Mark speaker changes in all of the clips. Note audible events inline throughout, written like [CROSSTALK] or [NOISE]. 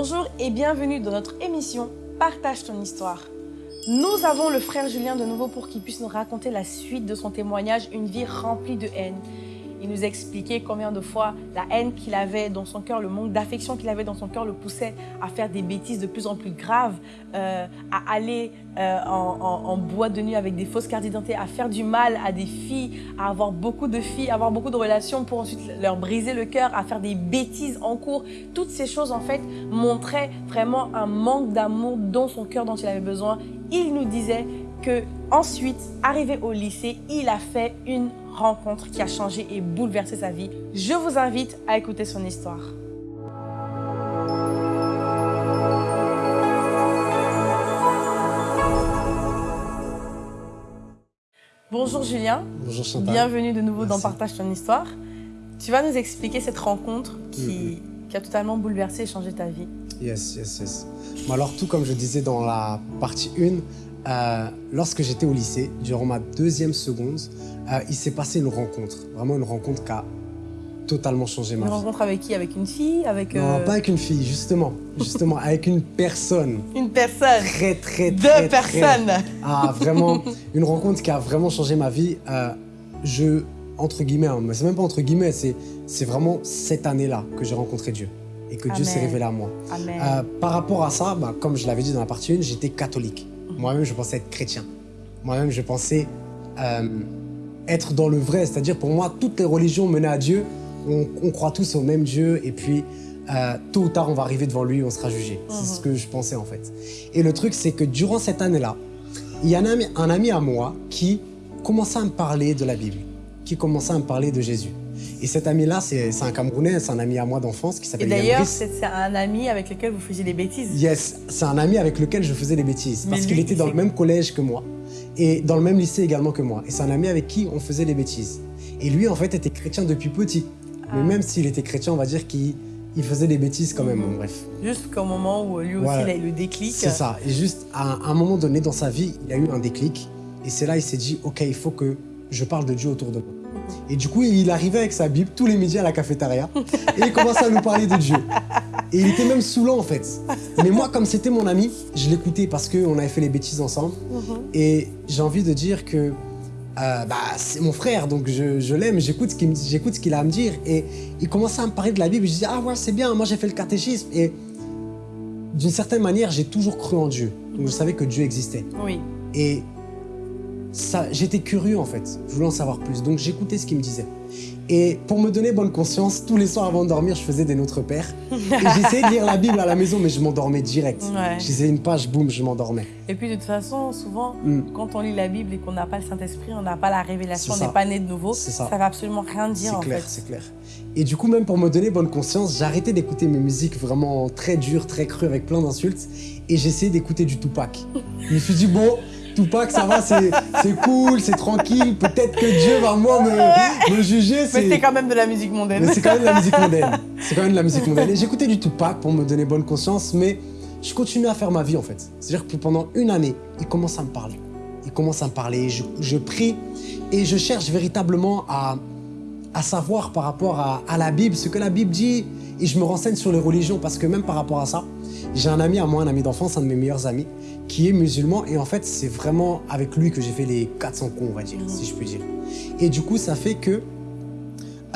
Speaker 1: Bonjour et bienvenue dans notre émission Partage ton histoire. Nous avons le frère Julien de nouveau pour qu'il puisse nous raconter la suite de son témoignage, une vie remplie de haine. Il nous expliquait combien de fois la haine qu'il avait dans son cœur, le manque d'affection qu'il avait dans son cœur le poussait à faire des bêtises de plus en plus graves, euh, à aller euh, en, boîte de nuit avec des fausses cartes d'identité, à faire du mal à des filles, à avoir beaucoup de filles, à avoir beaucoup de relations pour ensuite leur briser le cœur, à faire des bêtises en cours. Toutes ces choses, en fait, montraient vraiment un manque d'amour dans son cœur dont il avait besoin. Il nous disait que ensuite, arrivé au lycée, il a fait une rencontre qui a changé et bouleversé sa vie. Je vous invite à écouter son histoire. Bonjour Julien.
Speaker 2: Bonjour Chantal.
Speaker 1: Bienvenue de nouveau dans Partage ton histoire. Tu vas nous expliquer cette rencontre qui, qui a totalement bouleversé et changé ta vie.
Speaker 2: Yes, yes, yes. Alors tout comme je disais dans la partie 1, euh, lorsque j'étais au lycée, durant ma deuxième seconde, euh, il s'est passé une rencontre. Vraiment une rencontre qui a totalement changé ma
Speaker 1: vie. Une rencontre avec qui? Avec une fille? Avec,
Speaker 2: Non,
Speaker 1: euh,
Speaker 2: pas avec une fille, justement. Justement, avec une personne. [LAUGHS]
Speaker 1: Une personne
Speaker 2: Très, très, très,
Speaker 1: Deux personnes
Speaker 2: Ah, vraiment, une rencontre qui a vraiment changé ma vie. je, entre guillemets, hein, mais c'est même pas entre guillemets, c'est vraiment cette année-là que j'ai rencontré Dieu et que Dieu s'est révélé à moi.
Speaker 1: Amen.
Speaker 2: par rapport à ça, bah, comme je l'avais dit dans la partie 1, j'étais catholique. Moi-même, je pensais être chrétien. Moi-même, je pensais euh, être dans le vrai. C'est-à-dire, pour moi, toutes les religions menées à Dieu, on, croit tous au même Dieu. Et puis, euh, tôt ou tard, on va arriver devant lui et on sera jugé. C'est ce mhm. que je pensais, en fait. Et le truc, c'est que durant cette année-là, il y a un ami, un ami à moi qui commençait à me parler de la Bible, qui commençait à me parler de Jésus. Et cet ami-là, c'est un Camerounais, c'est un ami à moi d'enfance qui s'appelle
Speaker 1: Et d'ailleurs, c'est un ami avec lequel vous faisiez des bêtises
Speaker 2: Yes, c'est un ami avec lequel je faisais des bêtises. parce qu'il était dans le même collège que moi et dans le même lycée également que moi. Et c'est un ami avec qui on faisait des bêtises. Et lui, en fait, était chrétien depuis petit. Mais ah. même s'il était chrétien, on va dire qu'il faisait des bêtises quand même, bref.
Speaker 1: Jusqu'au moment où lui aussi, il a eu le déclic.
Speaker 2: C'est ça. Et juste, à un moment donné dans sa vie, il a eu un déclic. Et c'est là, il s'est dit, OK, il faut que je parle de Dieu autour de moi. Et du coup, il arrivait avec sa Bible tous les midis à la cafétéria et il commençait à nous parler de Dieu. Et il était même saoulant en fait. Mais moi, comme c'était mon ami, je l'écoutais parce qu'on avait fait les bêtises ensemble. Mhm. Et j'ai envie de dire que euh, bah, c'est mon frère, donc je, l'aime, j'écoute ce qu'il a à me dire. Et il commençait à me parler de la Bible. Je disais, ah ouais, c'est bien, moi j'ai fait le catéchisme. Et d'une certaine manière, j'ai toujours cru en Dieu. Donc je savais que Dieu existait.
Speaker 1: Oui.
Speaker 2: Et j'étais curieux en fait, je voulais en savoir plus, donc j'écoutais ce qu'il me disait. Et pour me donner bonne conscience, tous les soirs avant de dormir, je faisais des Notre Père. [LAUGHS] J'essayais de lire la Bible à la maison, mais je m'endormais direct. Je lisais une page, boum, je m'endormais.
Speaker 1: Et puis de toute façon, souvent, mm. quand on lit la Bible et qu'on n'a pas le Saint-Esprit, on n'a pas la révélation, on n'est pas né de nouveau, ça. ne va absolument rien dire
Speaker 2: C'est clair, c'est clair. Et du coup, même pour me donner bonne conscience, arrêté d'écouter mes musiques vraiment très dures, très crues, avec plein d'insultes. Et j'essayais d'écouter du Tupac. je me suis dit, bon, Tupac, ça va, c'est cool, c'est tranquille. Peut-être que Dieu va moi me, juger.
Speaker 1: Mais c'est quand même de la musique mondaine.
Speaker 2: Mais c'est quand même de la musique mondaine. C'est quand même de la musique mondaine. Et [LAUGHS] j'écoutais du Tupac pour me donner bonne conscience, mais je continue à faire ma vie en fait. C'est-à-dire que pendant une année, il commence à me parler. Il commence à me parler, je, prie et je cherche véritablement à, à savoir par rapport à, la Bible, ce que la Bible dit, et je me renseigne sur les religions parce que même par rapport à ça, j'ai un ami à moi, un ami d'enfance, un de mes meilleurs amis, qui est musulman et en fait c'est vraiment avec lui que j'ai fait les 400 cons on va dire, si je puis dire. Et du coup ça fait que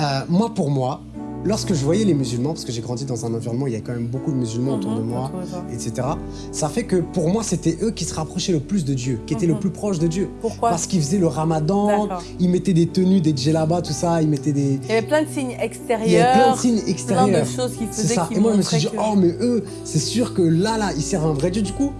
Speaker 2: euh, moi pour moi, lorsque je voyais les musulmans, parce que j'ai grandi dans un environnement où il y a quand même beaucoup de musulmans autour de mhm, moi, etc. Ça fait que pour moi, c'était eux qui se rapprochaient le plus de Dieu, qui étaient le mhm. plus proches de Dieu.
Speaker 1: Pourquoi
Speaker 2: Parce qu'ils faisaient le ramadan, ils mettaient des tenues, des djellabas, tout ça, ils mettaient des...
Speaker 1: Il y avait plein de signes extérieurs.
Speaker 2: Il y avait plein de signes extérieurs.
Speaker 1: Plein de choses qu'ils faisaient
Speaker 2: ça. Et moi, je me suis dit, oh, mais eux, c'est sûr que là, là, ils servent un vrai Dieu. Du coup,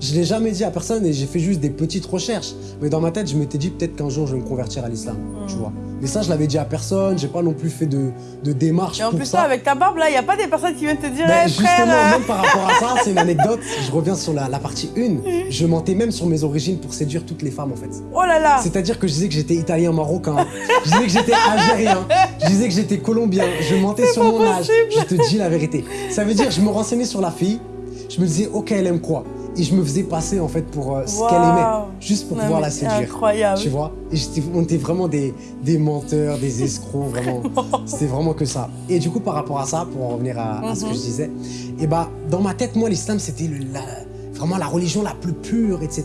Speaker 2: je ne l'ai jamais dit à personne et j'ai fait juste des petites recherches. Mais dans ma tête, je m'étais dit peut-être qu'un jour, je vais me convertir à l'islam, tu hmm. vois. Mais ça, je l'avais dit à personne, j'ai pas non plus fait de, de démarche
Speaker 1: Et en plus,
Speaker 2: ça.
Speaker 1: avec ta barbe, là, il n'y a pas des personnes qui viennent te dire
Speaker 2: ben, Justement, même par rapport à ça, c'est une anecdote, je reviens sur la, partie 1. [LAUGHS] Hmm. Je mentais même sur mes origines pour séduire toutes les femmes, en fait.
Speaker 1: Oh là là
Speaker 2: C'est-à-dire que je disais que j'étais italien, marocain, je disais que j'étais algérien, je disais que j'étais colombien, je mentais sur mon âge. Je te dis la vérité. Ça veut dire, je me renseignais sur la fille, je me disais, ok, elle aime quoi? Et je me faisais passer en fait pour euh, ce
Speaker 1: Wow.
Speaker 2: qu'elle aimait, juste pour
Speaker 1: Non,
Speaker 2: pouvoir la séduire.
Speaker 1: Incroyable.
Speaker 2: Tu vois? Et on était vraiment des, des menteurs, des [LAUGHS] escrocs, vraiment. C'était vraiment que ça. Et du coup, par rapport à ça, pour en revenir à, à ce que
Speaker 1: Mhm.
Speaker 2: je disais, et bah, dans ma tête, moi, l'islam, c'était vraiment la religion la plus pure, etc.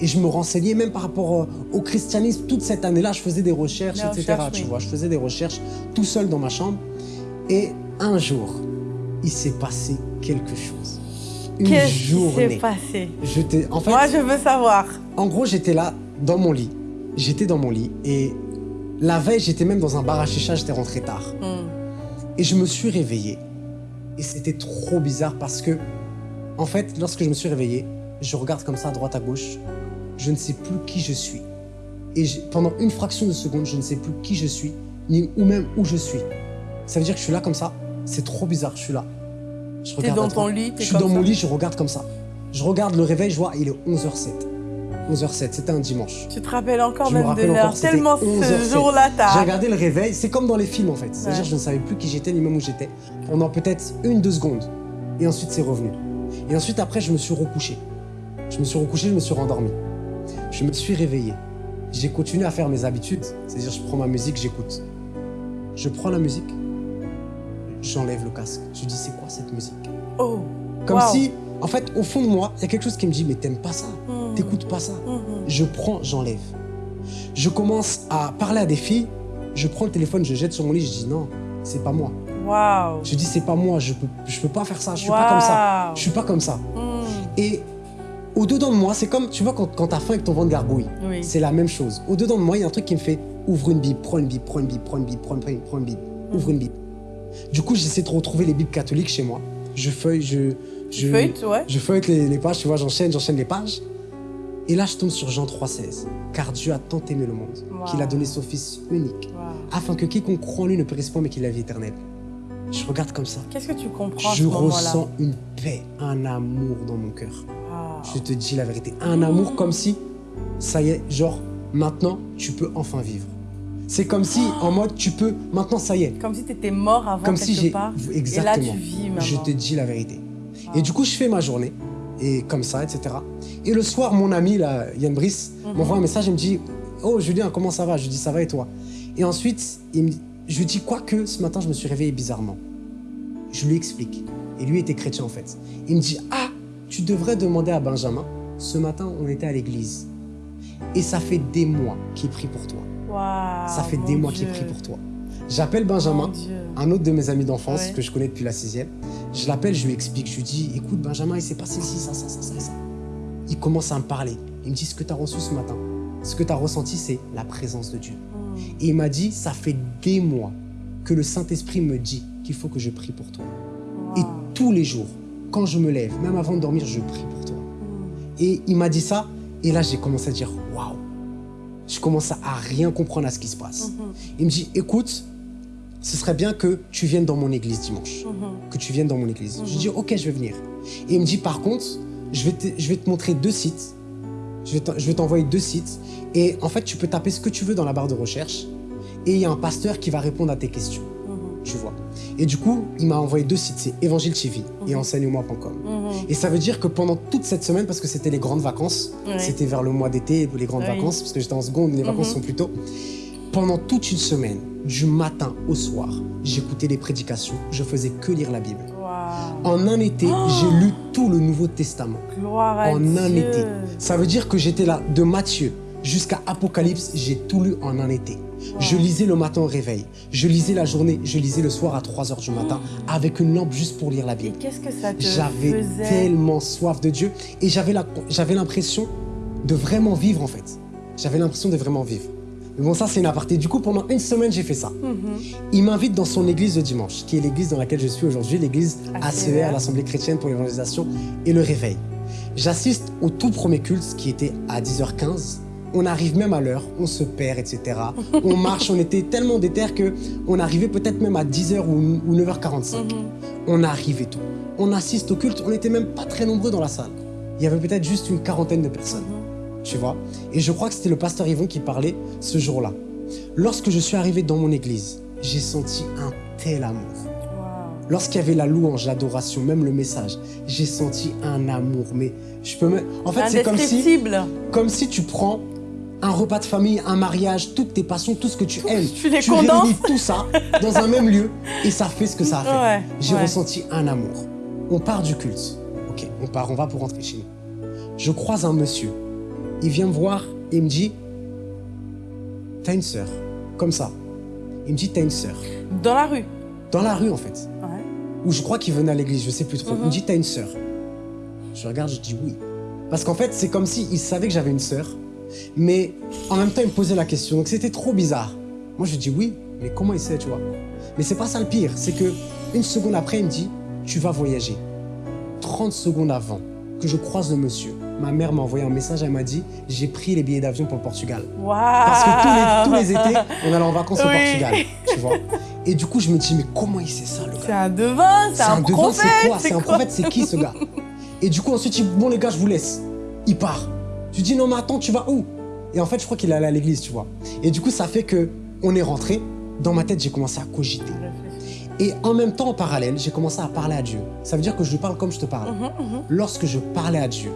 Speaker 2: Et je me renseignais même par rapport euh, au christianisme. Toute cette année-là, je faisais des recherches, etc. tu
Speaker 1: oui.
Speaker 2: vois, je faisais des recherches tout seul dans ma chambre. Et un jour, il s'est passé quelque chose. Une
Speaker 1: Qu'est-ce
Speaker 2: journée.
Speaker 1: passé
Speaker 2: Je en fait,
Speaker 1: Moi, je veux savoir.
Speaker 2: en gros, j'étais là, dans mon lit. J'étais dans mon lit. Et la veille, j'étais même dans un bar à chicha, j'étais rentré tard.
Speaker 1: Hmm.
Speaker 2: Et je me suis réveillé. Et c'était trop bizarre parce que, en fait, lorsque je me suis réveillé, je regarde comme ça à droite à gauche. Je ne sais plus qui je suis. Et pendant une fraction de seconde, je ne sais plus qui je suis, ni ou même où je suis. Ça veut dire que je suis là comme ça. C'est trop bizarre, je suis là. Je regarde
Speaker 1: dans ton lit,
Speaker 2: Je suis dans
Speaker 1: ça.
Speaker 2: mon lit, je regarde comme ça. Je regarde le réveil, je vois, il est 11h07. 11h07, c'était un dimanche.
Speaker 1: Tu te rappelles encore
Speaker 2: Je me
Speaker 1: même de l'heure. Tellement
Speaker 2: 11 heures,
Speaker 1: ce jour-là,
Speaker 2: J'ai regardé le réveil, c'est comme dans les films en fait. C'est-à-dire
Speaker 1: Ouais.
Speaker 2: je ne savais plus qui j'étais ni même où j'étais pendant peut-être une, deux secondes. Et ensuite c'est revenu. Et ensuite après je me suis recouché. Je me suis recouché, je me suis rendormi. Je me suis réveillé. J'ai continué à faire mes habitudes. C'est-à-dire je prends ma musique, j'écoute. Je prends la musique, j'enlève le casque. Je dis c'est quoi cette musique?
Speaker 1: Oh.
Speaker 2: Comme
Speaker 1: Wow.
Speaker 2: si, en fait, au fond de moi, il y a quelque chose qui me dit mais t'aimes pas ça,
Speaker 1: Hmm.
Speaker 2: t'écoutes pas ça.
Speaker 1: Mhm.
Speaker 2: Je prends, j'enlève. Je commence à parler à des filles. Je prends le téléphone, je jette sur mon lit, je dis non, c'est pas moi. Je dis c'est pas moi, je peux, je peux pas faire ça, je suis pas comme ça. Je suis pas comme ça.
Speaker 1: Hmm.
Speaker 2: Et au-dedans de moi, c'est comme, tu vois, quand, quand t'as faim et que ton ventre gargouille,
Speaker 1: Oui.
Speaker 2: c'est la même chose. Au-dedans de moi, il y a un truc qui me fait ouvre une Bible, prends une Bible, prends une Bible, prends une Bible, prends une, Bible, prends une Bible, ouvre une Bible. Du coup, j'essaie de retrouver les Bibles catholiques chez moi. Je feuille, je. je
Speaker 1: Feuille, ouais.
Speaker 2: je feuillette les, les pages, tu vois, j'enchaîne, j'enchaîne les pages. Et là, je tombe sur Jean 3,16. Car Dieu a tant aimé le monde
Speaker 1: Wow.
Speaker 2: qu'il a donné son Fils unique, afin que quiconque croit en lui ne périsse pas, mais qu'il ait la vie éternelle. Je regarde comme ça.
Speaker 1: Qu'est-ce que tu comprends
Speaker 2: Je
Speaker 1: ce
Speaker 2: ressens une paix, un amour dans mon cœur. Je te dis la vérité. Un amour comme si, ça y est, genre, maintenant, tu peux enfin vivre. C'est comme si, en mode, tu peux, maintenant, ça y est.
Speaker 1: Comme si t'étais mort avant
Speaker 2: Comme
Speaker 1: quelque
Speaker 2: si
Speaker 1: part.
Speaker 2: Exactement.
Speaker 1: Et là, tu vis maintenant.
Speaker 2: Je te dis la vérité. Et du coup, je fais ma journée, et comme ça, etc. Et le soir, mon ami, là, Yann Brice,
Speaker 1: Mhm.
Speaker 2: m'envoie un message, il me dit Oh, Julien, comment ça va? Je lui dis Ça va et toi? Et ensuite, il me... je lui dis Quoique, ce matin, je me suis réveillé bizarrement. Je lui explique. Et lui était chrétien, en fait. Il me dit Ah, tu devrais demander à Benjamin. Ce matin, on était à l'église. Et ça fait des mois qu'il prie pour toi. Ça fait des mois
Speaker 1: Dieu.
Speaker 2: qu'il prie pour toi. J'appelle Benjamin un autre de mes amis d'enfance
Speaker 1: Ouais.
Speaker 2: que je connais depuis la sixième. Je l'appelle, je lui explique, je lui dis, écoute Benjamin, il s'est passé ici, ça, ça, ça, ça, ça. Il commence à me parler. Il me dit, ce que tu as reçu ce matin, ce que tu as ressenti, c'est la présence de Dieu.
Speaker 1: Hmm.
Speaker 2: Et il m'a dit, ça fait des mois que le Saint-Esprit me dit qu'il faut que je prie pour toi. Et tous les jours, quand je me lève, même avant de dormir, je prie pour toi.
Speaker 1: Hmm.
Speaker 2: Et il m'a dit ça, et là j'ai commencé à dire, waouh. Je commence à rien comprendre à ce qui se passe.
Speaker 1: Mhm.
Speaker 2: Il me dit, écoute, ce serait bien que tu viennes dans mon église dimanche.
Speaker 1: Mhm.
Speaker 2: Que tu viennes dans mon église. Je
Speaker 1: Mhm.
Speaker 2: dis, ok, je vais venir. Et il me dit, par contre, je vais te, je vais te montrer deux sites. Je vais t'envoyer deux sites. Et en fait, tu peux taper ce que tu veux dans la barre de recherche. Et il y a un pasteur qui va répondre à tes questions. Tu vois. Et du coup, il m'a envoyé deux sites. C'est Évangile TV et
Speaker 1: Mhm.
Speaker 2: Et ça veut dire que pendant toute cette semaine, parce que c'était les grandes vacances,
Speaker 1: Ouais.
Speaker 2: c'était vers le mois d'été, les grandes vacances, parce que j'étais en seconde, les vacances
Speaker 1: Mhm.
Speaker 2: sont plus tôt. Pendant toute une semaine, du matin au soir, j'écoutais les prédications, je faisais que lire la Bible. En un été,
Speaker 1: Oh
Speaker 2: j'ai lu tout le Nouveau Testament.
Speaker 1: Gloire à
Speaker 2: En
Speaker 1: Dieu.
Speaker 2: un été. Ça veut dire que j'étais là, de Matthieu jusqu'à Apocalypse, j'ai tout lu en un été. Je lisais le matin au réveil, je lisais la journée, je lisais le soir à 3 heures du matin, avec une lampe juste pour lire la Bible.
Speaker 1: qu'est-ce que ça te
Speaker 2: J'avais tellement soif de Dieu et j'avais l'impression de vraiment vivre en fait. J'avais l'impression de vraiment vivre. Mais bon, ça c'est une aparté. Du coup, pendant une semaine, j'ai fait ça.
Speaker 1: Mhm.
Speaker 2: Il m'invite dans son église de dimanche, qui est l'église dans laquelle je suis aujourd'hui, l'église
Speaker 1: ACER.
Speaker 2: ACER, l'Assemblée chrétienne pour l'évangélisation et le réveil. J'assiste au tout premier culte qui était à 10h15. On arrive même à l'heure, on se perd, etc. On marche, on était tellement déter que on arrivait peut-être même à 10h ou, ou 9h45.
Speaker 1: Mhm.
Speaker 2: On arrive et tout. On assiste au culte, on n'était même pas très nombreux dans la salle. Il y avait peut-être juste une quarantaine de personnes,
Speaker 1: Mhm.
Speaker 2: tu vois. Et je crois que c'était le pasteur Yvon qui parlait ce jour-là. Lorsque je suis arrivé dans mon église, j'ai senti un tel amour. Lorsqu'il y avait la louange, l'adoration, même le message, j'ai senti un amour. Mais je peux me... En fait, c'est comme si, comme si tu prends un repas de famille, un mariage, toutes tes passions, tout ce que tu aimes.
Speaker 1: tu les
Speaker 2: tu réunis tout ça dans un même lieu et ça fait ce que ça a fait.
Speaker 1: Ouais,
Speaker 2: J'ai
Speaker 1: ouais.
Speaker 2: ressenti un amour. On part du culte. Ok, on part, on va pour rentrer chez nous. Je croise un monsieur. Il vient me voir et il me dit T'as une sœur. Comme ça. Il me dit T'as une sœur.
Speaker 1: Dans la rue.
Speaker 2: Dans la rue, en fait.
Speaker 1: Ouais.
Speaker 2: Ou je crois qu'il venait à l'église, je sais plus trop. Il me
Speaker 1: Mhm.
Speaker 2: dit T'as une sœur. Je regarde, je dis oui. Parce qu'en fait, c'est comme s'il savait que j'avais une sœur, mais en même temps, il me posait la question. Donc c'était trop bizarre. Moi, je dis oui, mais comment il sait, tu vois? Mais c'est pas ça le pire. C'est que une seconde après, il me dit Tu vas voyager. 30 secondes avant que je croise le monsieur, ma mère m'a envoyé un message. Elle m'a dit J'ai pris les billets d'avion pour le Portugal.
Speaker 1: Waouh.
Speaker 2: Parce que tous les, tous les étés, on allait en vacances au. Portugal, tu vois? Et du coup, je me dis, mais comment il sait ça, le gars?
Speaker 1: C'est un devin, c'est un,
Speaker 2: devin,
Speaker 1: prophète.
Speaker 2: c'est quoi? C'est un prophète, c'est qui ce gars? Et du coup, ensuite, il bon, les gars, je vous laisse. Il part. Tu dis, non, mais attends, tu vas où? Et en fait, je crois qu'il allé à l'église, tu vois. Et du coup, ça fait que on est rentré. Dans ma tête, j'ai commencé à cogiter. Et en même temps, en parallèle, j'ai commencé à parler à Dieu. Ça veut dire que je lui parle comme je te parle.
Speaker 1: Mhm, mhm.
Speaker 2: Lorsque je parlais à Dieu,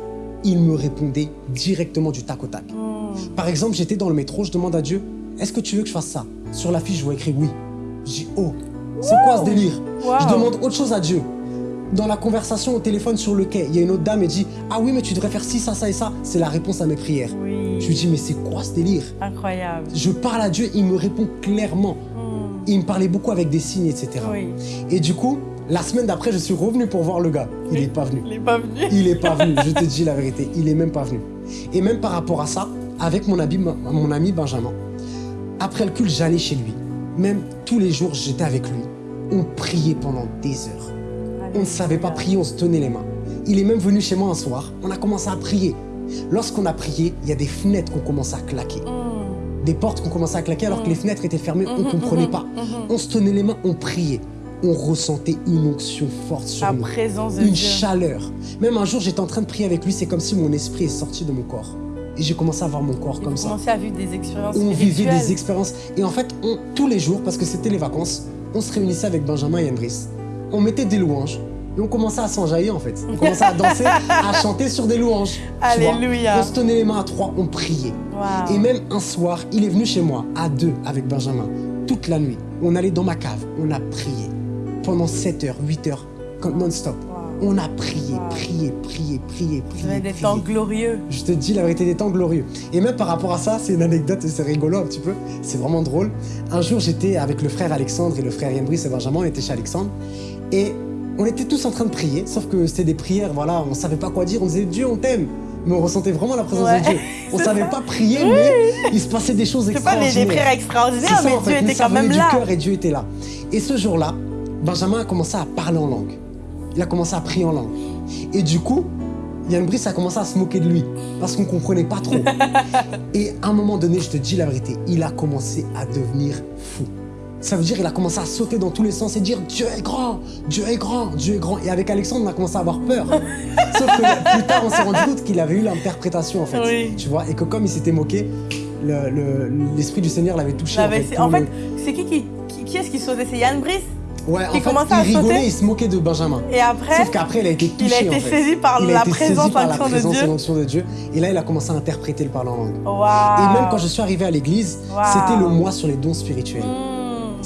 Speaker 2: il me répondait directement du tac au tac.
Speaker 1: Mm.
Speaker 2: Par exemple, j'étais dans le métro, je demande à Dieu, est-ce que tu veux que je fasse ça? Sur la fiche, je vois écrit oui. Je dis, oh, c'est quoi ce délire? Je demande autre chose à Dieu. Dans la conversation au téléphone sur le quai, il y a une autre dame et dit, ah oui, mais tu devrais faire ci, ça, ça et ça. C'est la réponse à mes prières.
Speaker 1: Oui.
Speaker 2: Je lui dis, mais c'est quoi ce délire?
Speaker 1: Incroyable.
Speaker 2: Je parle à Dieu, il me répond clairement.
Speaker 1: Mm.
Speaker 2: Il me parlait beaucoup avec des signes, etc.
Speaker 1: Oui.
Speaker 2: Et du coup, la semaine d'après, je suis revenu pour voir le gars. Il n'est pas venu.
Speaker 1: Il est pas venu.
Speaker 2: Il est pas venu, [LAUGHS] je te dis la vérité, il est même pas venu. Et même par rapport à ça, avec mon ami, mon ami Benjamin, après le culte, j'allais chez lui. Même tous les jours, j'étais avec lui. On priait pendant des heures. On ne savait pas prier, on se tenait les mains. Il est même venu chez moi un soir, on a commencé à prier. Lorsqu'on a prié, il y a des fenêtres qu'on commençait à claquer.
Speaker 1: Mm.
Speaker 2: Des portes qu'on commençait à claquer alors que
Speaker 1: Mm.
Speaker 2: les fenêtres étaient fermées, on ne comprenait
Speaker 1: mhm,
Speaker 2: pas. On se tenait les mains, on priait. On ressentait une onction forte sur
Speaker 1: La
Speaker 2: nous
Speaker 1: présence de
Speaker 2: une
Speaker 1: Dieu.
Speaker 2: chaleur. Même un jour, j'étais en train de prier avec lui, c'est comme si mon esprit est sorti de mon corps. Et j'ai commencé à voir mon corps
Speaker 1: Et
Speaker 2: comme ça.
Speaker 1: commencez à vivre des expériences
Speaker 2: On vivait des expériences. Et en fait, on- tous les jours, parce que c'était les vacances, on se réunissait avec Benjamin et Andris. On mettait des louanges. Et on commençait à s'enjailler en fait. On commençait à danser, à [LAUGHS] chanter sur des louanges.
Speaker 1: Alléluia.
Speaker 2: On se tenait les mains à trois, on priait. Et même un soir, il est venu chez moi, à deux, avec Benjamin, toute la nuit. On allait dans ma cave, on a prié. Pendant 7 heures, 8 heures, non-stop. On a prié,
Speaker 1: Wow.
Speaker 2: prié, prié, prié, prié.
Speaker 1: des
Speaker 2: prié.
Speaker 1: temps glorieux.
Speaker 2: Je te dis la vérité des temps glorieux. Et même par rapport à ça, c'est une anecdote et c'est rigolo un petit peu. C'est vraiment drôle. Un jour, j'étais avec le frère Alexandre et le frère Brice et Benjamin. On était chez Alexandre. Et on était tous en train de prier. Sauf que c'était des prières, voilà, on savait pas quoi dire. On disait Dieu, on t'aime. Mais on ressentait vraiment la présence
Speaker 1: Ouais,
Speaker 2: de Dieu. [LAUGHS] On
Speaker 1: c'est
Speaker 2: savait
Speaker 1: ça.
Speaker 2: pas prier, mais il se passait des choses
Speaker 1: C'est pas des,
Speaker 2: extraordinaires.
Speaker 1: des prières extraordinaires, mais. Dieu était quand même là.
Speaker 2: du cœur et Dieu était là. Et ce jour-là, Benjamin a commencé à parler en langue. Il a commencé à prier en langue. Et du coup, Yann Brice a commencé à se moquer de lui parce qu'on comprenait pas trop. [LAUGHS] et à un moment donné, je te dis la vérité, il a commencé à devenir fou. Ça veut dire qu'il a commencé à sauter dans tous les sens et dire Dieu est grand, Dieu est grand, Dieu est grand. Et avec Alexandre, on a commencé à avoir peur. [LAUGHS] Sauf que plus tard, on s'est rendu compte qu'il avait eu l'interprétation en fait.
Speaker 1: Oui.
Speaker 2: Tu vois, et que comme il s'était moqué, le- le- l'esprit du Seigneur l'avait touché. En fait,
Speaker 1: en fait, c'est qui qui, qui, qui est-ce qui sautait C'est Yann Brice?
Speaker 2: Ouais, en fait, il rigolait,
Speaker 1: sauter?
Speaker 2: il se moquait de Benjamin.
Speaker 1: Et après,
Speaker 2: Sauf qu'après, il a été touché.
Speaker 1: il a été
Speaker 2: en fait.
Speaker 1: saisi par
Speaker 2: Il
Speaker 1: la présence,
Speaker 2: par la
Speaker 1: de
Speaker 2: et
Speaker 1: Dieu.
Speaker 2: l'onction de Dieu. Et là, il a commencé à interpréter le parler en langue. Et même quand je suis arrivé à l'église, c'était le mois sur les dons spirituels.
Speaker 1: Mmh.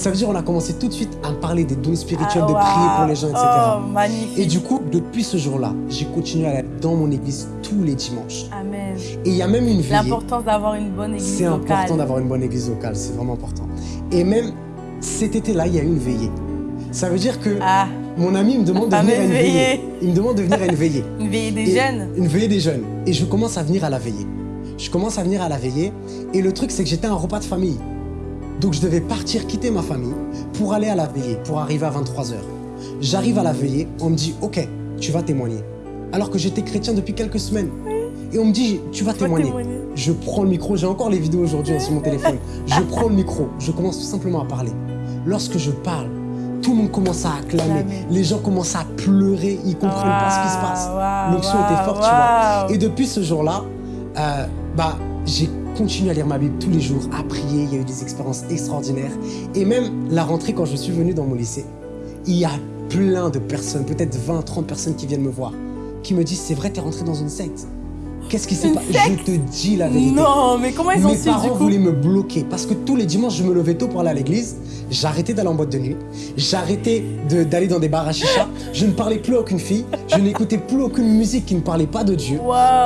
Speaker 2: Ça veut dire on a commencé tout de suite à parler des dons spirituels,
Speaker 1: Ah,
Speaker 2: de prier pour les gens, etc.
Speaker 1: Oh, magnifique.
Speaker 2: Et du coup, depuis ce jour-là, j'ai continué à aller dans mon église tous les dimanches.
Speaker 1: Amen.
Speaker 2: Et il y a même une veillée.
Speaker 1: L'importance d'avoir une bonne église
Speaker 2: C'est
Speaker 1: locale.
Speaker 2: important d'avoir une bonne église locale, c'est vraiment important. Et même cet été-là, il y a eu une veillée. Ça veut dire que
Speaker 1: Ah,
Speaker 2: mon ami me demande de venir à une veillée.
Speaker 1: veillée.
Speaker 2: Il me demande de venir à une veillée. [LAUGHS]
Speaker 1: une veillée des
Speaker 2: Et-
Speaker 1: jeunes.
Speaker 2: Une veillée des jeunes. Et je commence à venir à la veillée. Je commence à venir à la veillée. Et le truc, c'est que j'étais à un repas de famille. Donc je devais partir, quitter ma famille pour aller à la veillée, pour arriver à 23h. J'arrive à la veillée, on me dit, ok, tu vas témoigner. Alors que j'étais chrétien depuis quelques semaines. Et on me dit,
Speaker 1: tu vas
Speaker 2: témoigner.
Speaker 1: témoigner.
Speaker 2: Je prends le micro, j'ai encore les vidéos aujourd'hui hein, sur mon téléphone. [LAUGHS] Je prends le micro, je commence tout simplement à parler. Lorsque je parle, tout le monde commence à acclamer. Les gens commencent à pleurer, ils comprennent pas ce qui se passe.
Speaker 1: Waouh,
Speaker 2: L'onction était forte, tu vois. Et depuis ce jour-là, euh, bah, j'ai continué à lire ma Bible tous les jours, à prier. Il y a eu des expériences extraordinaires. Et même la rentrée, quand je suis venu dans mon lycée, il y a plein de personnes, peut-être 20, 30 personnes qui viennent me voir, qui me disent, c'est vrai, t'es rentré dans une secte. Qu'est-ce qui s'est passé Je te dis la vérité.
Speaker 1: Non, mais comment ils ont
Speaker 2: Mes
Speaker 1: su du
Speaker 2: parents
Speaker 1: coup
Speaker 2: voulaient me bloquer parce que tous les dimanches, je me levais tôt pour aller à l'église. J'arrêtais d'aller en boîte de nuit. J'arrêtais de- d'aller dans des bars à chicha. Je ne parlais plus à aucune fille. Je n'écoutais plus aucune musique qui ne parlait pas de Dieu.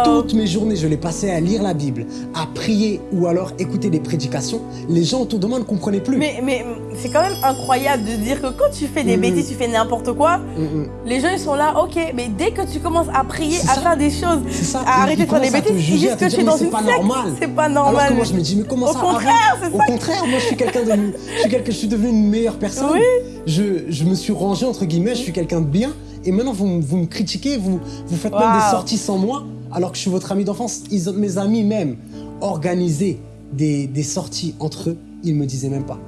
Speaker 2: Toutes mes journées, je les passais à lire la Bible, à prier ou alors écouter des prédications. Les gens autour de moi ne comprenaient plus.
Speaker 1: Mais, mais c'est quand même incroyable de dire que quand tu fais des
Speaker 2: Mhm.
Speaker 1: bêtises, tu fais n'importe quoi,
Speaker 2: Mm, mm.
Speaker 1: les gens ils sont là, ok, mais dès que tu commences à prier, à faire des choses,
Speaker 2: ça.
Speaker 1: à arrêter de faire des bêtises, ils disent que suis
Speaker 2: mais
Speaker 1: dans
Speaker 2: c'est
Speaker 1: une
Speaker 2: pas
Speaker 1: secte.
Speaker 2: normal.
Speaker 1: C'est pas
Speaker 2: Alors
Speaker 1: normal.
Speaker 2: que moi, je me dis, mais comment
Speaker 1: Au
Speaker 2: ça
Speaker 1: contraire,
Speaker 2: arrête
Speaker 1: c'est
Speaker 2: Au
Speaker 1: ça.
Speaker 2: contraire, moi, je suis quelqu'un de, je suis quelqu'un, je suis devenu une meilleure personne.
Speaker 1: Oui.
Speaker 2: Je, je me suis rangé entre guillemets, je suis quelqu'un de bien. Et maintenant, vous, vous me critiquez, vous, vous faites même des sorties sans moi, alors que je suis votre ami d'enfance. Mes amis même organisaient des, des sorties entre eux, ils me disaient même pas.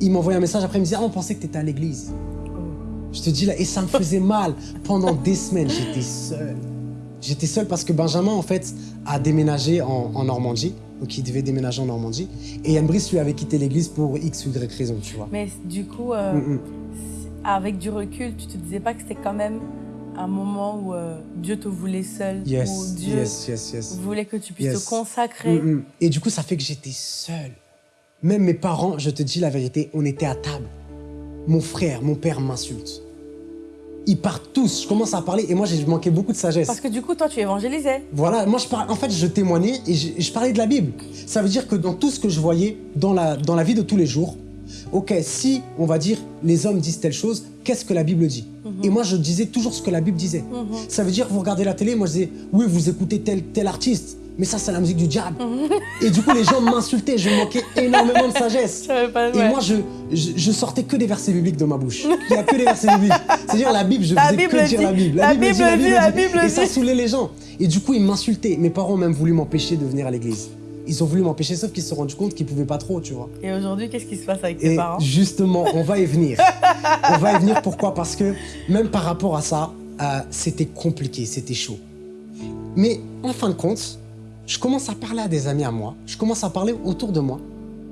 Speaker 2: Ils m'envoyaient un message après, ils me disaient, ah, on pensait que tu étais à l'église. Je te dis là, et ça me faisait mal. Pendant des semaines, j'étais seul. J'étais seul parce que Benjamin, en fait, a déménagé en, en Normandie. Donc, il devait déménager en Normandie. Et Yann Brice lui avait quitté l'église pour X ou Y raison, tu vois.
Speaker 1: Mais du coup, euh,
Speaker 2: Mm, mm.
Speaker 1: avec du recul, tu te disais pas que c'était quand même un moment où euh, Dieu te voulait seul, où
Speaker 2: Yes,
Speaker 1: Dieu
Speaker 2: yes, yes, yes.
Speaker 1: voulait que tu puisses te consacrer?
Speaker 2: Mm. Et du coup, ça fait que j'étais seul. Même mes parents, je te dis la vérité, on était à table. Mon frère, mon père m'insulte. Ils partent tous. Je commence à parler et moi, j'ai manqué beaucoup de sagesse.
Speaker 1: Parce que du coup, toi, tu évangélisais.
Speaker 2: Voilà, moi je parle, en fait je témoignais et je, je parlais de la Bible. Ça veut dire que dans tout ce que je voyais dans la, dans la vie de tous les jours, ok, si on va dire les hommes disent telle chose, qu'est-ce que la Bible dit? Et moi je disais toujours ce que la Bible disait.
Speaker 1: Mhm.
Speaker 2: Ça veut dire vous regardez la télé, moi je disais oui vous écoutez tel, tel artiste, mais ça c'est la musique du diable. Et du coup les gens m'insultaient, je manquais énormément de sagesse. [LAUGHS]
Speaker 1: Pas,
Speaker 2: Et
Speaker 1: ouais.
Speaker 2: moi, je, je, je sortais que des versets bibliques de ma bouche. Il n'y a que des versets bibliques. C'est-à-dire la Bible, je
Speaker 1: La
Speaker 2: faisais
Speaker 1: Bible
Speaker 2: que dire
Speaker 1: dit,
Speaker 2: la Bible.
Speaker 1: la Bible dit, la Bible
Speaker 2: Et ça
Speaker 1: dit.
Speaker 2: saoulait les gens. Et du coup, ils m'insultaient. Mes parents ont même voulu m'empêcher de venir à l'église. Ils ont voulu m'empêcher, sauf qu'ils se sont rendus compte qu'ils ne pouvaient pas trop, tu vois.
Speaker 1: Et aujourd'hui, qu'est-ce qui se passe avec tes
Speaker 2: Et
Speaker 1: parents?
Speaker 2: justement, on va y venir. [LAUGHS] on va y venir, pourquoi? Parce que même par rapport à ça, euh, c'était compliqué, c'était chaud. Mais en fin de compte, je commence à parler à des amis à moi, je commence à parler autour de moi.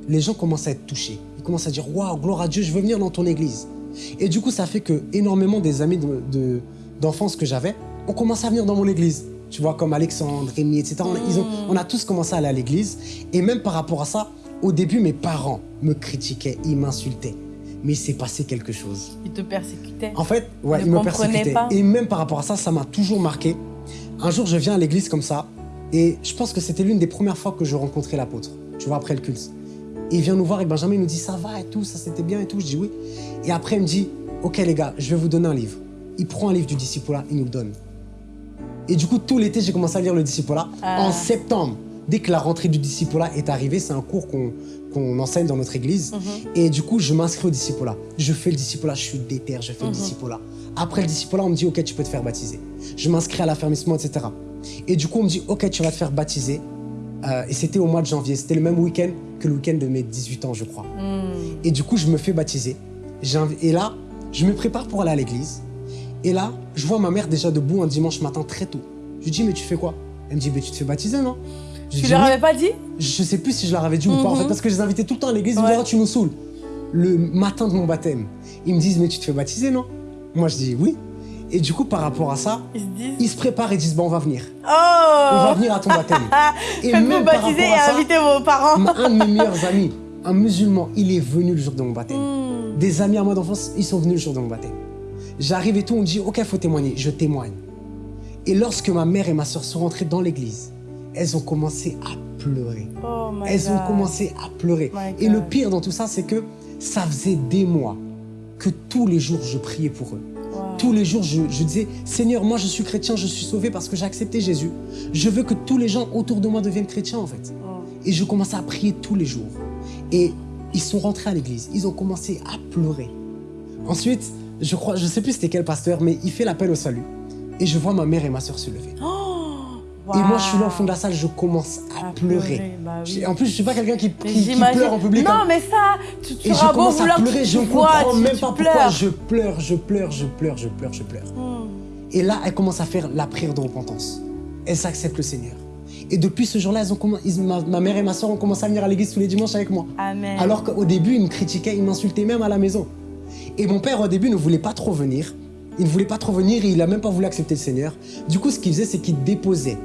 Speaker 2: Les gens commencent à être touchés. Ils commencent à dire Waouh, gloire à Dieu, je veux venir dans ton église. Et du coup, ça fait que énormément des amis de- de- d'enfance que j'avais ont commencé à venir dans mon église. Tu vois, comme Alexandre, Rémi, etc. On a, ils ont- on a tous commencé à aller à l'église. Et même par rapport à ça, au début, mes parents me critiquaient, ils m'insultaient. Mais il s'est passé quelque chose.
Speaker 1: Ils te persécutaient.
Speaker 2: En fait, ouais,
Speaker 1: Ne
Speaker 2: il me persécutait.
Speaker 1: pas.
Speaker 2: Et même par rapport à ça, ça m'a toujours marqué. Un jour, je viens à l'église comme ça, et je pense que c'était l'une des premières fois que je rencontrais l'apôtre, tu vois, après le culte. Et il vient nous voir et Benjamin il nous dit ça va et tout, ça c'était bien et tout. Je dis oui. Et après, il me dit ok les gars, je vais vous donner un livre. Il prend un livre du disciple il nous le donne. Et du coup, tout l'été, j'ai commencé à lire le disciple-là.
Speaker 1: Ah.
Speaker 2: En septembre, dès que la rentrée du disciple-là est arrivée, c'est un cours qu'on qu'on enseigne dans notre église.
Speaker 1: Mhm.
Speaker 2: Et du coup, je m'inscris au disciple-là. Je fais le disciple-là, je suis déter, je fais le
Speaker 1: Mhm.
Speaker 2: disciple-là. Après le disciple-là, on me dit, OK, tu peux te faire baptiser. Je m'inscris à l'affermissement, etc. Et du coup, on me dit, OK, tu vas te faire baptiser. Euh, et c'était au mois de janvier. C'était le même week-end que le week-end de mes 18 ans, je crois.
Speaker 1: Hmm.
Speaker 2: Et du coup, je me fais baptiser. Et là, je me prépare pour aller à l'église. Et là, je vois ma mère déjà debout un dimanche matin très tôt. Je lui dis, mais tu fais quoi? Elle me dit, mais tu te fais baptiser, non? Je
Speaker 1: Tu leur avais pas dit?
Speaker 2: Je sais plus si je leur avais dit ou pas, en
Speaker 1: Mhm.
Speaker 2: fait, parce que je les invitais tout le temps à l'église. Ils me disaient, Ah, tu nous saoules. Le matin de mon baptême, ils me disent, mais tu te fais baptiser, non? Moi, je dis, oui. Et du coup, par rapport à ça,
Speaker 1: Ils se disent.
Speaker 2: ils se préparent et disent, bon, on va venir.
Speaker 1: Oh
Speaker 2: On va venir à ton baptême. [LAUGHS] et
Speaker 1: Faites-vous baptiser et
Speaker 2: ça,
Speaker 1: invitez vos parents.
Speaker 2: un de mes meilleurs [LAUGHS] amis, un musulman, il est venu le jour de mon baptême.
Speaker 1: Hmm.
Speaker 2: Des amis à moi d'enfance, ils sont venus le jour de mon baptême. J'arrive et tout, on dit, ok, faut témoigner. Je témoigne. Et lorsque ma mère et ma soeur sont rentrées dans l'église, elles ont commencé à pleurer.
Speaker 1: Oh my
Speaker 2: Elles ont commencé à pleurer.
Speaker 1: My
Speaker 2: Et le pire dans tout ça, c'est que ça faisait des mois que tous les jours, je priais pour eux. Tous les jours, je, je disais, Seigneur, moi je suis chrétien, je suis sauvé parce que j'ai accepté Jésus. Je veux que tous les gens autour de moi deviennent chrétiens en fait.
Speaker 1: Oh.
Speaker 2: Et je commençais à prier tous les jours. Et ils sont rentrés à l'église, ils ont commencé à pleurer. Ensuite, je crois, je sais plus c'était quel pasteur, mais il fait l'appel au salut. Et je vois ma mère et ma soeur se lever.
Speaker 1: Oh,
Speaker 2: Et moi, je suis là au fond de la salle, je commence à,
Speaker 1: À
Speaker 2: pleurer.
Speaker 1: pleurer, bah oui.
Speaker 2: En plus, je suis pas quelqu'un qui, pleure en public. hein.
Speaker 1: Non, mais ça, tu, tu
Speaker 2: Et je commence à pleurer, je
Speaker 1: vois,
Speaker 2: comprends
Speaker 1: tu-
Speaker 2: même
Speaker 1: tu
Speaker 2: pas pourquoi je pleure, je pleure, je pleure, je pleure, je pleure.
Speaker 1: Hmm.
Speaker 2: Et là, elle commence à faire la prière de repentance. Elles acceptent le Seigneur. Et depuis ce jour-là, ma, ma mère et ma soeur ont commencé à venir à l'église tous les dimanches avec moi.
Speaker 1: Amen.
Speaker 2: Alors qu'au début, ils me critiquaient, ils m'insultaient même à la maison. Et mon père, au début, ne voulait pas trop venir. Il ne voulait pas trop venir, il n'a même pas voulu accepter le Seigneur. Du coup, ce qu'il faisait, c'est qu'il déposait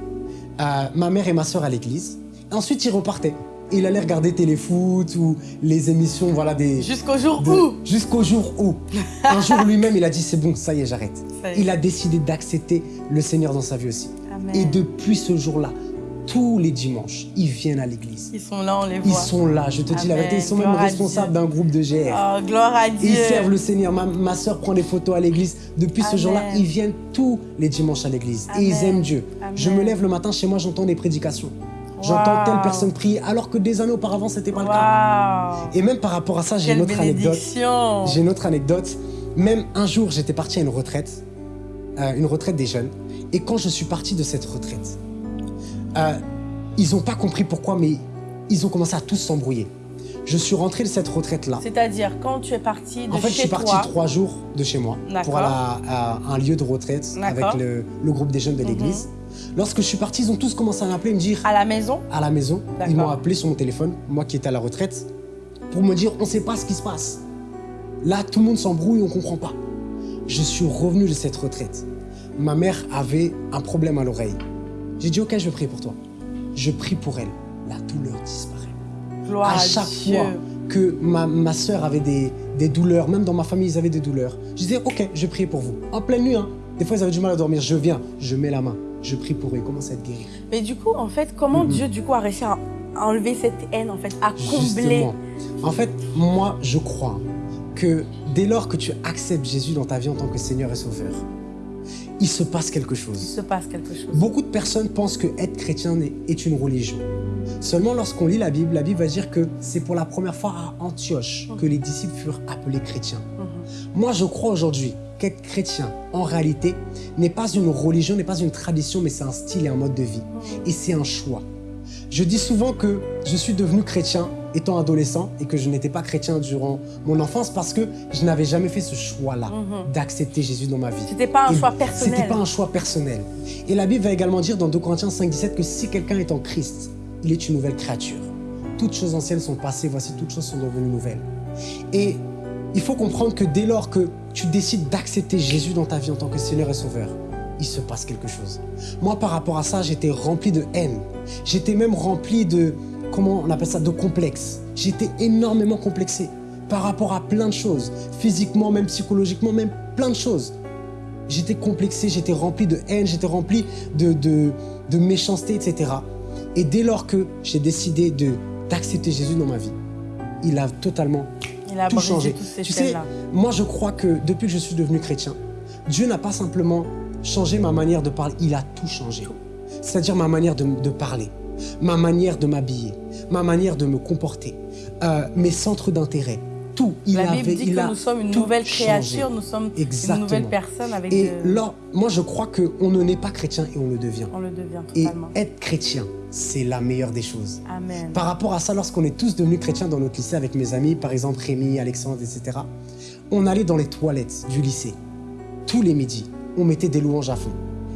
Speaker 2: euh, ma mère et ma soeur à l'église. Ensuite, il repartait. Il allait regarder téléfoot ou les émissions, voilà, des...
Speaker 1: Jusqu'au jour
Speaker 2: de-
Speaker 1: où
Speaker 2: Jusqu'au jour où. Un jour, [LAUGHS] lui-même, il a dit, c'est bon, ça y est, j'arrête. Il a décidé d'accepter le Seigneur dans sa vie aussi.
Speaker 1: Amen.
Speaker 2: Et depuis ce jour-là, tous les dimanches, ils viennent à l'église.
Speaker 1: Ils sont là, on les
Speaker 2: Ils
Speaker 1: voit.
Speaker 2: sont là, je te dis la vérité, ils sont même
Speaker 1: Gloire
Speaker 2: responsables d'un groupe de GR.
Speaker 1: Oh, gloire à Dieu.
Speaker 2: ils servent le Seigneur. Ma, ma soeur prend des photos à l'église. Depuis ce jour-là, ils viennent tous les dimanches à l'église. Et ils aiment Dieu.
Speaker 1: Amen.
Speaker 2: Je me lève le matin, chez moi, j'entends des prédications. J'entends
Speaker 1: Wow.
Speaker 2: telle personne prier, alors que des années auparavant, c'était pas le cas. Et même par rapport à ça, j'ai une autre anecdote. J'ai une autre anecdote. Même un jour, j'étais parti à une retraite, euh, une retraite des jeunes. Et quand je suis parti de cette retraite, euh, ils n'ont pas compris pourquoi, mais ils ont commencé à tous s'embrouiller. Je suis rentré de cette retraite-là.
Speaker 1: C'est-à-dire, quand tu es parti de
Speaker 2: En fait, je
Speaker 1: chez
Speaker 2: suis parti
Speaker 1: toi,
Speaker 2: trois jours de chez moi pour aller à, à un lieu de retraite avec.
Speaker 1: Mhm.
Speaker 2: le, le groupe des jeunes de l'église. Lorsque je suis parti, ils ont tous commencé à m'appeler et me dire
Speaker 1: à la maison,
Speaker 2: à la maison. Ils m'ont appelé sur mon téléphone, moi qui étais à la retraite, pour me dire on ne sait pas ce qui se passe. Là, tout le monde s'embrouille, on ne comprend pas. Je suis revenu de cette retraite. Ma mère avait un problème à l'oreille. J'ai dit ok, je vais prier pour toi. Je prie pour elle. La douleur disparaît.
Speaker 1: gloire
Speaker 2: à chaque
Speaker 1: Dieu.
Speaker 2: fois que ma, ma soeur avait des, des douleurs, même dans ma famille, ils avaient des douleurs, je disais ok, je vais prier pour vous. En pleine nuit, hein. des fois ils avaient du mal à dormir. Je viens, je mets la main, je prie pour eux, ils commencent à être guéris.
Speaker 1: Mais du coup, en fait, comment. Dieu, du coup, a réussi à à enlever cette haine, en fait, à combler
Speaker 2: Justement. En fait, moi, je crois que dès lors que tu acceptes Jésus dans ta vie en tant que Seigneur et Sauveur, il se passe quelque
Speaker 1: Il
Speaker 2: chose.
Speaker 1: se passe quelque chose.
Speaker 2: Beaucoup de personnes pensent que être chrétien est- une religion. Seulement lorsqu'on lit la Bible, la Bible va dire que c'est pour la première fois à Antioche que les disciples furent appelés chrétiens.
Speaker 1: Mhm.
Speaker 2: Moi, je crois aujourd'hui qu'être chrétien, en réalité, n'est pas une religion, n'est pas une tradition, mais c'est un style et un mode de vie. Et c'est un choix. Je dis souvent que je suis devenu chrétien étant adolescent et que je n'étais pas chrétien durant mon enfance parce que je n'avais jamais fait ce choix-là
Speaker 1: Mhm.
Speaker 2: d'accepter Jésus dans ma vie.
Speaker 1: C'était pas un
Speaker 2: Et
Speaker 1: choix personnel.
Speaker 2: C'était pas un choix personnel. Et la Bible va également dire dans 2 Corinthiens 5, 17 que si quelqu'un est en Christ, il est une nouvelle créature. Toutes choses anciennes sont passées, voici toutes choses sont devenues nouvelles. Et il faut comprendre que dès lors que tu décides d'accepter Jésus dans ta vie en tant que Seigneur et Sauveur, il se passe quelque chose. Moi, par rapport à ça, j'étais rempli de haine. J'étais même rempli de, comment on appelle ça, de complexe. J'étais énormément complexé par rapport à plein de choses, physiquement, même psychologiquement, même plein de choses. J'étais complexé, j'étais rempli de haine, j'étais rempli de, de, de méchanceté, etc. Et dès lors que j'ai décidé d'accepter Jésus dans ma vie, il a totalement
Speaker 1: Il a
Speaker 2: tout changé.
Speaker 1: ces
Speaker 2: Tu sais, moi je crois que depuis que je suis devenu chrétien, Dieu n'a pas simplement changé ma manière de parler, il a tout changé. C'est-à-dire ma manière de, de parler, ma manière de m'habiller, ma manière de me comporter, euh, mes centres d'intérêt, tout. Il
Speaker 1: La
Speaker 2: avait,
Speaker 1: Bible dit
Speaker 2: il
Speaker 1: que nous sommes une nouvelle
Speaker 2: changé.
Speaker 1: créature, nous sommes
Speaker 2: Exactement.
Speaker 1: une nouvelle personne avec
Speaker 2: Et
Speaker 1: de-
Speaker 2: là, moi je crois qu'on ne naît pas chrétien et on le devient.
Speaker 1: On le devient
Speaker 2: Et
Speaker 1: totalement.
Speaker 2: être chrétien, c'est la meilleure des choses.
Speaker 1: Amen.
Speaker 2: Par rapport à ça, lorsqu'on est tous devenus chrétiens dans notre lycée avec mes amis, par exemple Rémi, Alexandre, etc., on allait dans les toilettes du lycée. Tous les midis, on mettait des louanges à fond.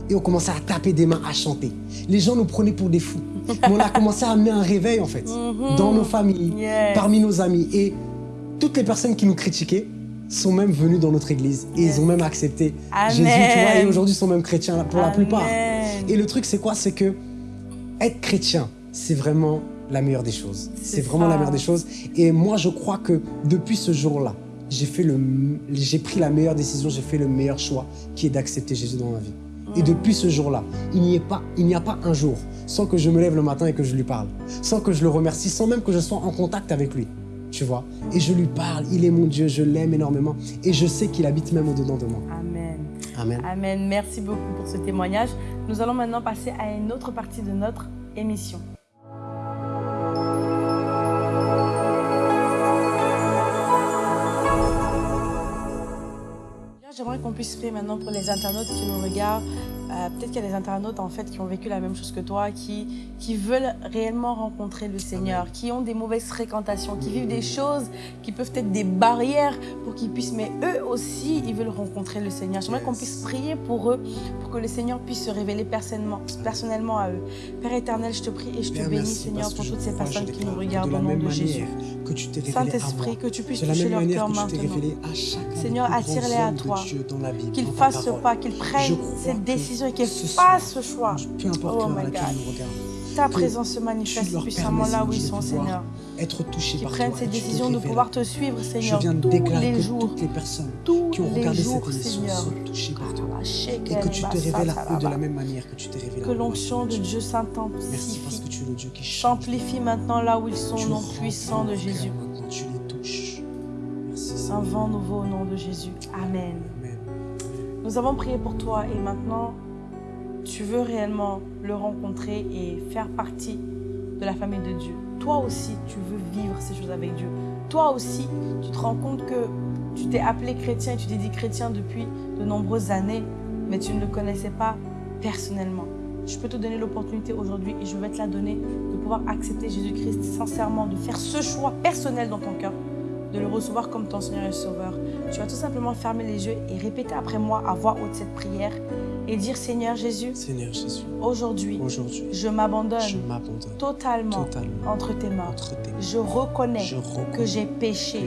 Speaker 2: Et on commençait à taper des mains, à chanter. Les gens nous prenaient pour des fous. Mais [LAUGHS] on a commencé à amener un réveil, en fait,
Speaker 1: Mhm.
Speaker 2: dans nos familles,
Speaker 1: Yes.
Speaker 2: parmi nos amis. Et toutes les personnes qui nous critiquaient sont même venues dans notre église. Et
Speaker 1: Yes.
Speaker 2: ils ont même accepté
Speaker 1: Amen.
Speaker 2: Jésus, tu vois. Et aujourd'hui, ils sont même chrétiens pour la plupart. Et le truc, c'est quoi? C'est que être chrétien, c'est vraiment la meilleure des choses.
Speaker 1: C'est
Speaker 2: vraiment
Speaker 1: ça.
Speaker 2: la meilleure des choses. Et moi, je crois que depuis ce jour-là, j'ai fait le, j'ai pris la meilleure décision, j'ai fait le meilleur choix, qui est d'accepter Jésus dans ma vie. Et depuis ce jour-là, il n'y a pas un jour sans que je me lève le matin et que je lui parle, sans que je le remercie, sans même que je sois en contact avec lui. Tu vois Et je lui parle. Il est mon Dieu. Je l'aime énormément. Et je sais qu'il habite même au-dedans de moi.
Speaker 1: Amen.
Speaker 2: Amen.
Speaker 1: Amen. Merci beaucoup pour ce témoignage. Nous allons maintenant passer à une autre partie de notre émission. J'aimerais qu'on puisse prier maintenant pour les internautes qui nous regardent. Euh, Peut-être qu'il y a des internautes en fait qui ont vécu la même chose que toi, qui, qui veulent réellement rencontrer le Seigneur, qui ont des mauvaises fréquentations, qui vivent des choses qui peuvent être des barrières pour qu'ils puissent, mais eux aussi, ils veulent rencontrer le Seigneur. J'aimerais qu'on puisse prier pour eux, pour que le Seigneur puisse se révéler personnellement, personnellement à eux. Père éternel, je te prie et je te bénis,
Speaker 2: merci
Speaker 1: Seigneur, pour toutes ces personnes qui nous regardent
Speaker 2: de
Speaker 1: au nom de
Speaker 2: manière
Speaker 1: Jésus.
Speaker 2: Que tu t'es révélé à moi.
Speaker 1: Saint-Esprit, que tu puisses
Speaker 2: De
Speaker 1: toucher leur cœur maintenant. Seigneur, attire-les à toi. Qu'ils fassent ce pas, qu'ils prennent cette décision et qu'ils fassent ce choix.
Speaker 2: Peu importe
Speaker 1: Oh my God.
Speaker 2: nous
Speaker 1: Ta présence se manifeste puissamment là où ils sont, Seigneur.
Speaker 2: être touchés
Speaker 1: Qu'ils
Speaker 2: par
Speaker 1: prennent
Speaker 2: toi,
Speaker 1: cette
Speaker 2: que tu te
Speaker 1: décision de pouvoir te suivre,
Speaker 2: Je
Speaker 1: Seigneur,
Speaker 2: viens de
Speaker 1: tous
Speaker 2: déclarer
Speaker 1: les
Speaker 2: que
Speaker 1: jours,
Speaker 2: toutes les personnes
Speaker 1: tous
Speaker 2: qui ont regardé
Speaker 1: jours,
Speaker 2: cette émission
Speaker 1: Seigneur.
Speaker 2: sont touchées par toi. Et que tu te révèles à eux de la même manière que tu t'es révélé
Speaker 1: Que l'onction de. Dieu
Speaker 2: Merci parce
Speaker 1: s'intensifie,
Speaker 2: que tu es le Dieu qui change.
Speaker 1: s'amplifie maintenant là où ils sont, nom puissant de Jésus.
Speaker 2: Maintenant, tu les touches. Merci
Speaker 1: Un vent nouveau au nom de Jésus. Amen.
Speaker 2: Amen.
Speaker 1: Nous avons prié pour toi et maintenant, tu veux réellement le rencontrer et faire partie de la famille de Dieu. Toi aussi, tu veux vivre ces choses avec Dieu. Toi aussi, tu te rends compte que tu t'es appelé chrétien et tu t'es dit chrétien depuis de nombreuses années, mais tu ne le connaissais pas personnellement. Je peux te donner l'opportunité aujourd'hui et je vais te la donner de pouvoir accepter Jésus-Christ sincèrement, de faire ce choix personnel dans ton cœur, de le recevoir comme ton Seigneur et Sauveur. Tu vas tout simplement fermer les yeux et répéter après moi à voix haute cette prière et dire Seigneur Jésus,
Speaker 2: Seigneur Jésus,
Speaker 1: aujourd'hui,
Speaker 2: aujourd'hui,
Speaker 1: je m'abandonne
Speaker 2: je m'abandonne
Speaker 1: totalement
Speaker 2: totalement
Speaker 1: entre tes mains.
Speaker 2: entre tes mains.
Speaker 1: Je reconnais
Speaker 2: Je reconnais
Speaker 1: que j'ai péché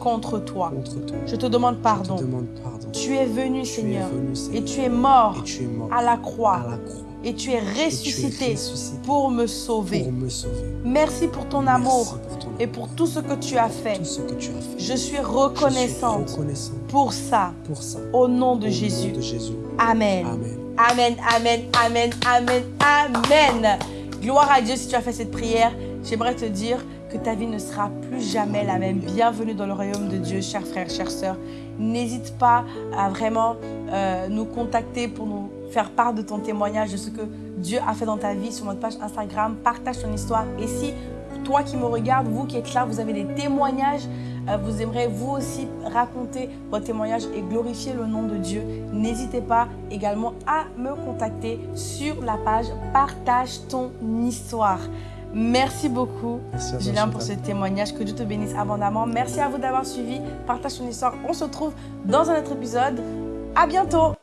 Speaker 1: contre toi.
Speaker 2: contre toi.
Speaker 1: Je te demande
Speaker 2: Je
Speaker 1: pardon.
Speaker 2: te demande pardon.
Speaker 1: Tu es venu,
Speaker 2: Tu es
Speaker 1: Seigneur, et tu es mort
Speaker 2: et tu es mort
Speaker 1: à la
Speaker 2: à
Speaker 1: croix
Speaker 2: la croix.
Speaker 1: et tu es
Speaker 2: Et tu es
Speaker 1: ressuscité pour me sauver.
Speaker 2: pour me sauver.
Speaker 1: Merci pour ton
Speaker 2: Merci
Speaker 1: amour
Speaker 2: pour
Speaker 1: et pour tout ce que tu as fait.
Speaker 2: tout ce que tu as fait.
Speaker 1: Je suis
Speaker 2: Je suis
Speaker 1: reconnaissante
Speaker 2: reconnaissant
Speaker 1: pour ça.
Speaker 2: pour ça.
Speaker 1: Au nom de
Speaker 2: Au nom
Speaker 1: Jésus.
Speaker 2: de Jésus.
Speaker 1: Amen.
Speaker 2: Amen.
Speaker 1: Amen, amen, amen, amen, amen. Gloire à Dieu si tu as fait cette prière. J'aimerais te dire que ta vie ne sera plus jamais la même. Bienvenue dans le royaume de Dieu, chers frères, chères sœurs. N'hésite pas à vraiment euh, nous contacter pour nous faire part de ton témoignage, de ce que Dieu a fait dans ta vie sur notre page Instagram. Partage ton histoire. Et si toi qui me regardes, vous qui êtes là, vous avez des témoignages, euh, vous aimeriez vous aussi raconter votre témoignage et glorifier le nom de Dieu, n'hésitez pas également à me contacter sur la page Partage ton histoire. Merci beaucoup,
Speaker 2: Merci
Speaker 1: Julien, pour ce témoignage. Que Dieu te bénisse abondamment. Merci à vous d'avoir suivi. Partage ton histoire. On se retrouve dans un autre épisode. À bientôt.